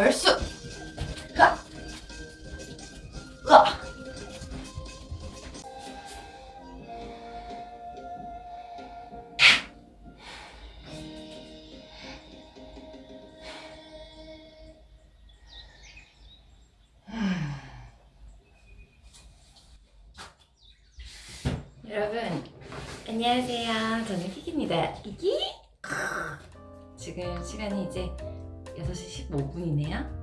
얼쑤. 여러분 안녕하세요. 저는 키키입니다. 키키 지금 시간이 이제 6시 15분이네요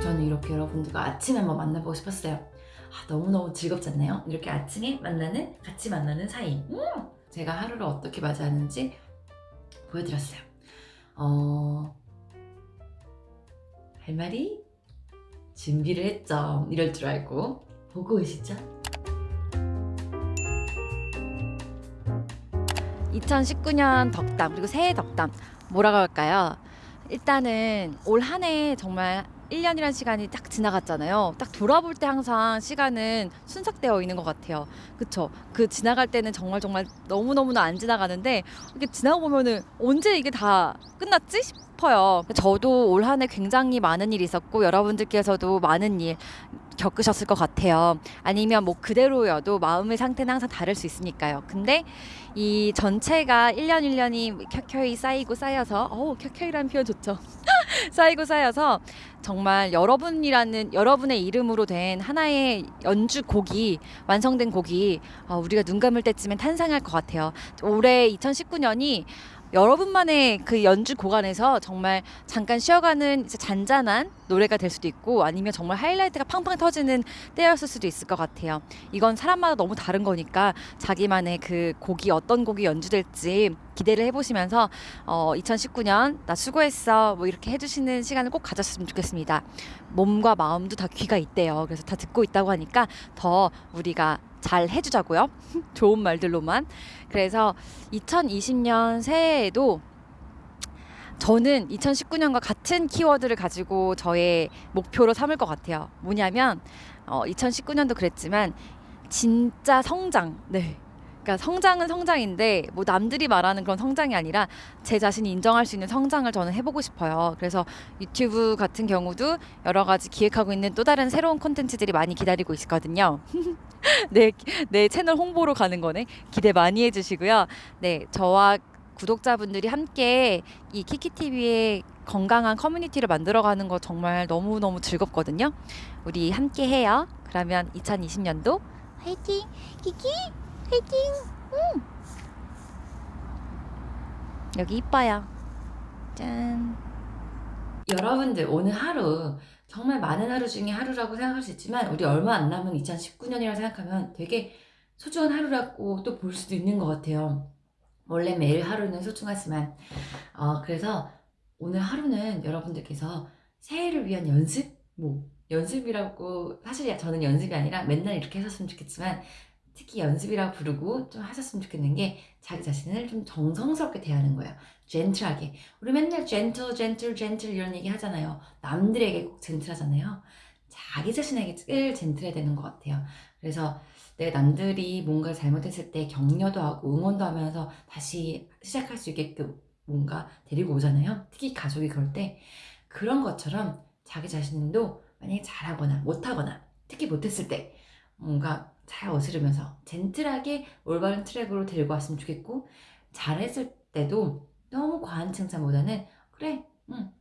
저는 이렇게 여러분들과 아침에 한번 만나보고 싶었어요 아, 너무너무 즐겁지 않나요? 이렇게 아침에 만나는 같이 만나는 사이 음! 제가 하루를 어떻게 맞이하는지 보여드렸어요 어... 할 말이 준비를 했죠. 이럴 줄 알고 보고 계시죠? 2019년 덕담 그리고 새해 덕담 뭐라고 할까요? 일단은 올 한 해 정말 1년이라는 시간이 딱 지나갔잖아요. 딱 돌아볼 때 항상 시간은 순삭되어 있는 것 같아요. 그쵸? 그 지나갈 때는 정말 정말 너무너무나 안 지나가는데 이렇게 지나고 보면은 언제 이게 다 끝났지? 싶어요. 저도 올 한 해 굉장히 많은 일이 있었고 여러분들께서도 많은 일 겪으셨을 것 같아요. 아니면 뭐 그대로여도 마음의 상태는 항상 다를 수 있으니까요. 근데 이 전체가 1년 1년이 켜켜이 쌓이고 쌓여서 어우 켜켜이라는 표현 좋죠. 쌓이고 쌓여서 정말 여러분이라는 여러분의 이름으로 된 하나의 연주 곡이 완성된 곡이 어, 우리가 눈 감을 때쯤엔 탄생할 것 같아요. 올해 2019년이 여러분만의 그 연주 고간에서 정말 잠깐 쉬어가는 잔잔한 노래가 될 수도 있고 아니면 정말 하이라이트가 팡팡 터지는 때였을 수도 있을 것 같아요. 이건 사람마다 너무 다른 거니까 자기만의 그 곡이 어떤 곡이 연주될지 기대를 해보시면서 어, 2019년 나 수고했어 뭐 이렇게 해주시는 시간을 꼭 가졌으면 좋겠습니다. 몸과 마음도 다 귀가 있대요. 그래서 다 듣고 있다고 하니까 더 우리가 잘 해주자고요. 좋은 말들로만. 그래서 2020년 새해에도 저는 2019년과 같은 키워드를 가지고 저의 목표로 삼을 것 같아요. 뭐냐면 어, 2019년도 그랬지만 진짜 성장. 네. 그러니까 성장은 성장인데 뭐 남들이 말하는 그런 성장이 아니라 제 자신이 인정할 수 있는 성장을 저는 해보고 싶어요. 그래서 유튜브 같은 경우도 여러 가지 기획하고 있는 또 다른 새로운 콘텐츠들이 많이 기다리고 있거든요. 내, 내 채널 홍보로 가는 거네. 기대 많이 해주시고요. 네, 저와 구독자분들이 함께 이 키키TV의 건강한 커뮤니티를 만들어가는 거 정말 너무너무 즐겁거든요. 우리 함께 해요. 그러면 2020년도 화이팅! 키키! 화이팅! 음. 여기 이뻐요. 짠. 여러분들 오늘 하루 정말 많은 하루 중에 하루라고 생각할 수 있지만 우리 얼마 안 남은 2019년이라고 생각하면 되게 소중한 하루라고 또 볼 수도 있는 것 같아요. 원래 매일 하루는 소중하지만 어, 그래서 오늘 하루는 여러분들께서 새해를 위한 연습? 뭐 연습이라고 사실 저는 연습이 아니라 맨날 이렇게 하셨으면 좋겠지만 특히 연습이라고 부르고 좀 하셨으면 좋겠는 게 자기 자신을 좀 정성스럽게 대하는 거예요. 젠틀하게. 우리 맨날 젠틀, 젠틀, 젠틀 이런 얘기 하잖아요. 남들에게 꼭 젠틀하잖아요. 자기 자신에게 제일 젠틀해야 되는 것 같아요. 그래서 내가 남들이 뭔가 잘못했을 때 격려도 하고 응원도 하면서 다시 시작할 수 있게끔 뭔가 데리고 오잖아요. 특히 가족이 그럴 때 그런 것처럼 자기 자신도 만약에 잘하거나 못하거나 특히 못했을 때 뭔가 잘 어스르면서 젠틀하게 올바른 트랙으로 데리고 왔으면 좋겠고 잘했을 때도 너무 과한 칭찬보다는 그래 응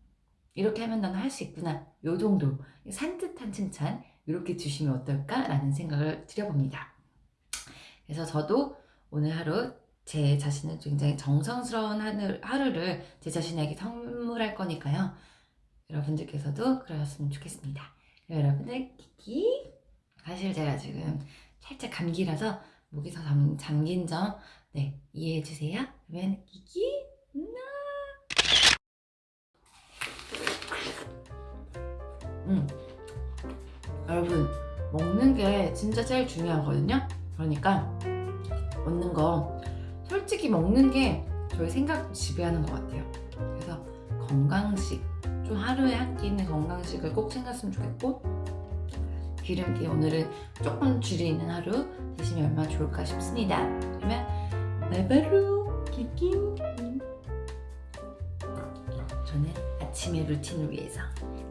이렇게 하면 난할수 있구나 요 정도 산뜻한 칭찬 이렇게 주시면 어떨까 라는 생각을 드려봅니다. 그래서 저도 오늘 하루 제 자신은 굉장히 정성스러운 하루를 제 자신에게 선물할 거니까요. 여러분들께서도 그러셨으면 좋겠습니다. 여러분들 키키. 사실 제가 지금 살짝 감기라서 더 잠, 잠긴 점 네, 이해해 주세요. 그러면 기기 나 음. 여러분 먹는 게 진짜 제일 중요하거든요. 그러니까 먹는 거 솔직히 먹는 게 저희 생각 지배하는 것 같아요. 그래서 건강식 좀 하루에 한끼 있는 건강식을 꼭 챙겼으면 좋겠고 기름기 오늘은 조금 줄이는 하루 드시면 얼마나 좋을까 싶습니다. 그러면 바바로 키킹 저는 아침의 루틴을 위해서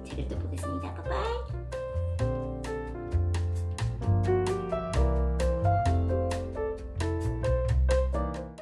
책을 또 보겠습니다. 바이바이